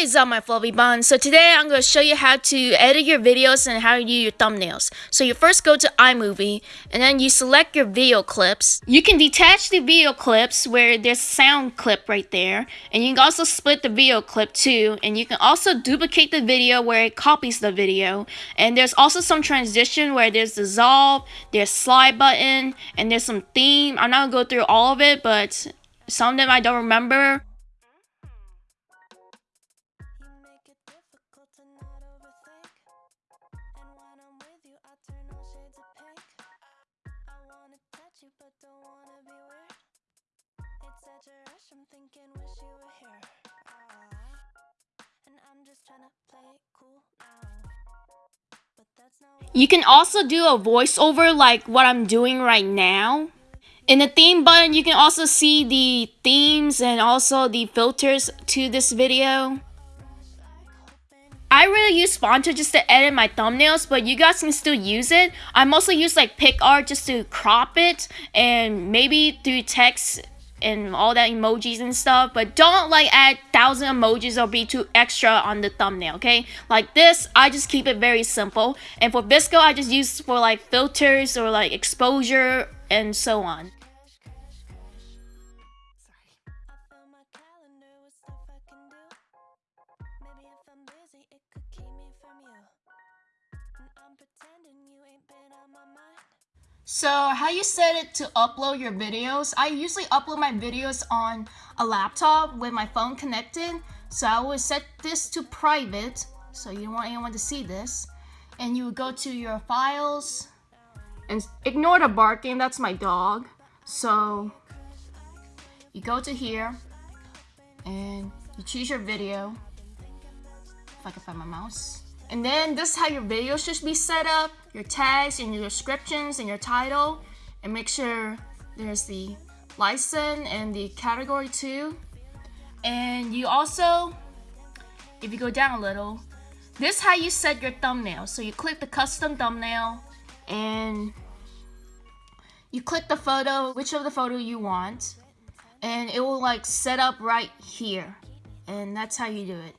is up my fluffy buns? So today I'm going to show you how to edit your videos and how to do your thumbnails. So you first go to iMovie and then you select your video clips. You can detach the video clips where there's sound clip right there and you can also split the video clip too and you can also duplicate the video where it copies the video and there's also some transition where there's dissolve, there's slide button and there's some theme. I'm not going to go through all of it but some of them I don't remember. I'm thinking wish you were here it cool you can also do a voiceover like what I'm doing right now. In the theme button, you can also see the themes and also the filters to this video. I really use Phonto just to edit my thumbnails, but you guys can still use it. I mostly use like PicsArt just to crop it and maybe through text and all that emojis and stuff but don't like add thousand emojis or be too extra on the thumbnail okay? Like this i just keep it very simple. And for VSCO i just use for like filters or like exposure and so on So how you set it to upload your videos, I usually upload my videos on a laptop with my phone connected. So I would set this to private, so you don't want anyone to see this. And you would go to your files, and ignore the barking, that's my dog. So you go to here, and you choose your video. If I can find my mouse. And then this is how your video should be set up, your tags and your descriptions and your title. And make sure there's the license and the category too. And you also, if you go down a little, this is how you set your thumbnail. So you click the custom thumbnail and you click the photo, which of the photo you want. And it will like set up right here. And that's how you do it.